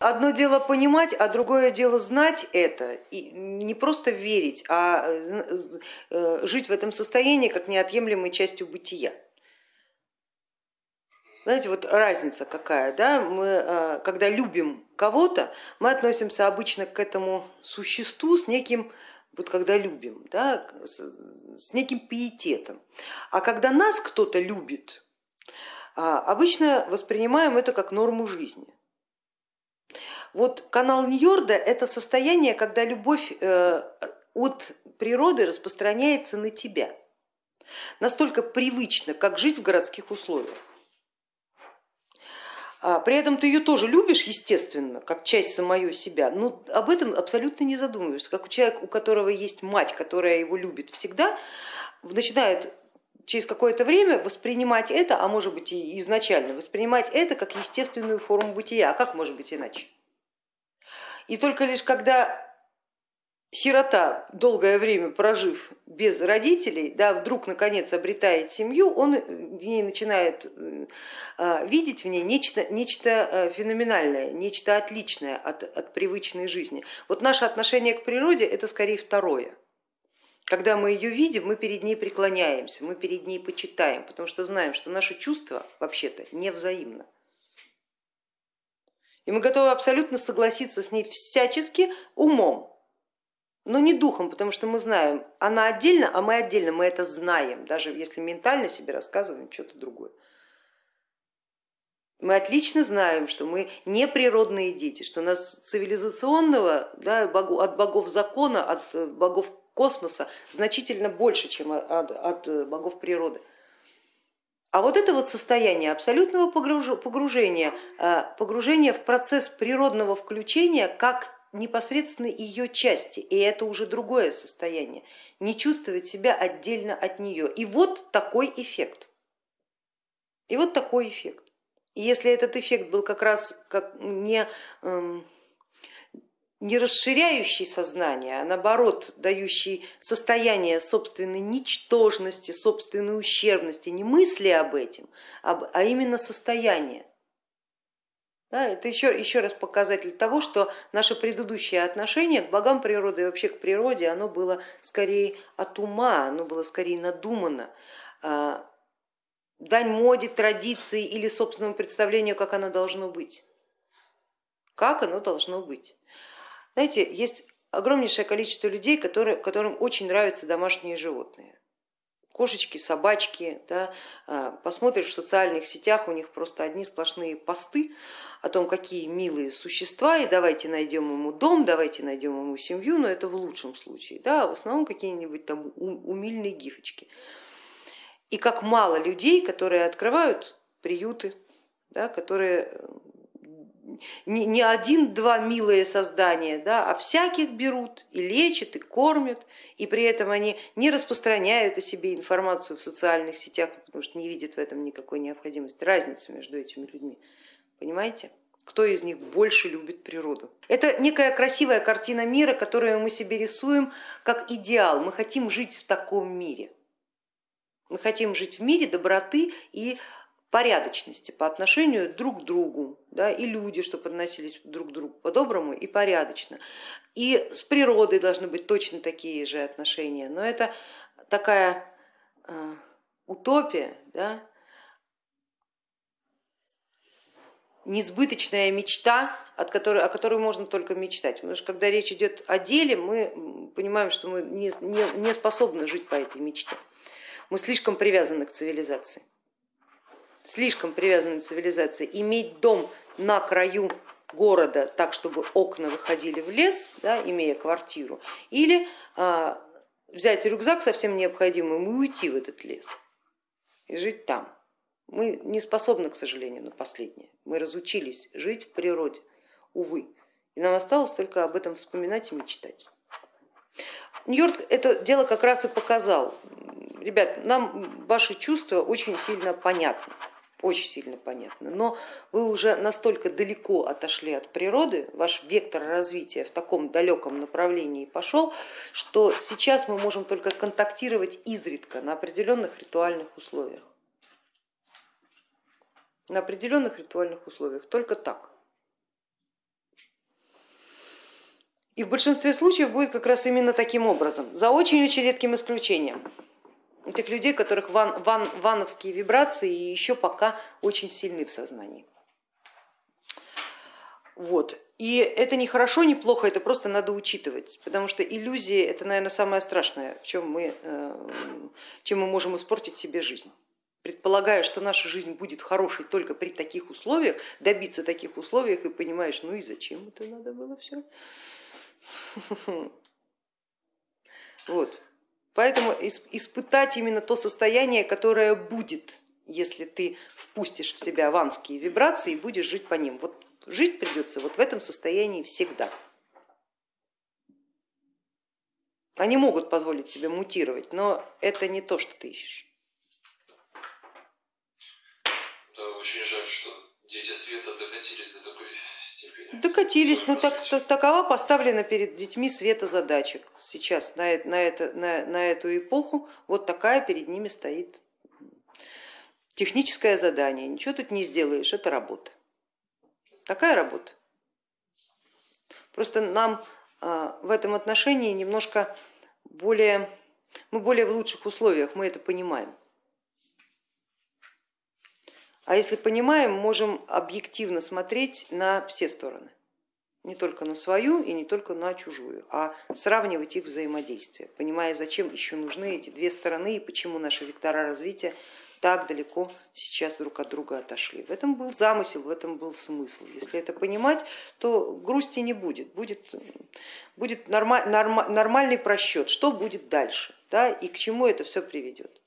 Одно дело понимать, а другое дело знать это и не просто верить, а э, жить в этом состоянии как неотъемлемой частью бытия. Знаете, вот разница какая, да? мы, э, когда любим кого-то, мы относимся обычно к этому существу с неким, вот когда любим, да, с неким пиететом. А когда нас кто-то любит, а, обычно воспринимаем это как норму жизни. Вот канал Ньорда это состояние, когда любовь э, от природы распространяется на тебя. Настолько привычно, как жить в городских условиях. А при этом ты ее тоже любишь, естественно, как часть самого себя, но об этом абсолютно не задумываешься. Как человек, у которого есть мать, которая его любит всегда, начинает через какое-то время воспринимать это, а может быть и изначально, воспринимать это как естественную форму бытия. А как может быть иначе? И только лишь когда сирота, долгое время прожив без родителей, да, вдруг наконец обретает семью, он в ней начинает э, видеть в ней нечто, нечто э, феноменальное, нечто отличное от, от привычной жизни. Вот наше отношение к природе это скорее второе. Когда мы ее видим, мы перед ней преклоняемся, мы перед ней почитаем, потому что знаем, что наши чувства вообще-то не взаимно. И мы готовы абсолютно согласиться с ней всячески умом, но не духом, потому что мы знаем, она отдельно, а мы отдельно, мы это знаем, даже если ментально себе рассказываем что-то другое. Мы отлично знаем, что мы не природные дети, что у нас цивилизационного да, от богов закона, от богов космоса значительно больше, чем от, от богов природы. А вот это вот состояние абсолютного погружения, э, погружения в процесс природного включения как непосредственно ее части, и это уже другое состояние, не чувствовать себя отдельно от нее. И вот такой эффект. И вот такой эффект. И если этот эффект был как раз как не эм, не расширяющий сознание, а наоборот дающий состояние собственной ничтожности, собственной ущербности, не мысли об этом, а именно состояние. Да, это еще, еще раз показатель того, что наше предыдущее отношение к богам природы и вообще к природе, оно было скорее от ума, оно было скорее надумано, а, дань моде, традиции или собственному представлению, как оно должно быть. Как оно должно быть. Знаете, есть огромнейшее количество людей, которые, которым очень нравятся домашние животные. Кошечки, собачки, да, а, посмотришь в социальных сетях, у них просто одни сплошные посты о том, какие милые существа, и давайте найдем ему дом, давайте найдем ему семью, но это в лучшем случае, да, в основном какие-нибудь там умильные гифочки. И как мало людей, которые открывают приюты, да, которые не один-два милые создания, да, а всяких берут и лечат, и кормят, и при этом они не распространяют о себе информацию в социальных сетях, потому что не видят в этом никакой необходимости. Разница между этими людьми, понимаете? Кто из них больше любит природу? Это некая красивая картина мира, которую мы себе рисуем как идеал. Мы хотим жить в таком мире. Мы хотим жить в мире доброты и порядочности по отношению друг к другу, да, и люди, чтобы относились друг к другу по-доброму и порядочно. И с природой должны быть точно такие же отношения, но это такая э, утопия, да, несбыточная мечта, от которой, о которой можно только мечтать. Потому что когда речь идет о деле, мы понимаем, что мы не, не, не способны жить по этой мечте. Мы слишком привязаны к цивилизации слишком привязанной цивилизации, иметь дом на краю города так, чтобы окна выходили в лес, да, имея квартиру, или а, взять рюкзак совсем необходимым и уйти в этот лес и жить там. Мы не способны, к сожалению, на последнее. Мы разучились жить в природе, увы. И нам осталось только об этом вспоминать и мечтать. Нью-Йорк это дело как раз и показал. Ребят, нам ваши чувства очень сильно понятны очень сильно понятно. Но вы уже настолько далеко отошли от природы, ваш вектор развития в таком далеком направлении пошел, что сейчас мы можем только контактировать изредка на определенных ритуальных условиях. На определенных ритуальных условиях, только так. И в большинстве случаев будет как раз именно таким образом, за очень-очень редким исключением. Тех людей, которых ван, ван, вановские вибрации еще пока очень сильны в сознании. Вот. И это не хорошо, не плохо, это просто надо учитывать, потому что иллюзии это, наверное, самое страшное, в чем мы, э, чем мы можем испортить себе жизнь. Предполагая, что наша жизнь будет хорошей только при таких условиях, добиться таких условиях и понимаешь, ну и зачем это надо было все. Вот. Поэтому испытать именно то состояние, которое будет, если ты впустишь в себя ванские вибрации и будешь жить по ним. Вот жить придется вот в этом состоянии всегда. Они могут позволить себе мутировать, но это не то, что ты ищешь. Да, очень жаль, что дети света докатились до такой. Докатились, но так, так, такова поставлена перед детьми света задачек. Сейчас на, на, это, на, на эту эпоху вот такая перед ними стоит техническое задание. Ничего тут не сделаешь, это работа. Такая работа. Просто нам а, в этом отношении немножко более, мы более в лучших условиях, мы это понимаем. А если понимаем, можем объективно смотреть на все стороны, не только на свою и не только на чужую, а сравнивать их взаимодействие, понимая, зачем еще нужны эти две стороны и почему наши вектора развития так далеко сейчас друг от друга отошли. В этом был замысел, в этом был смысл. Если это понимать, то грусти не будет, будет, будет нормаль, нормальный просчет, что будет дальше да, и к чему это все приведет.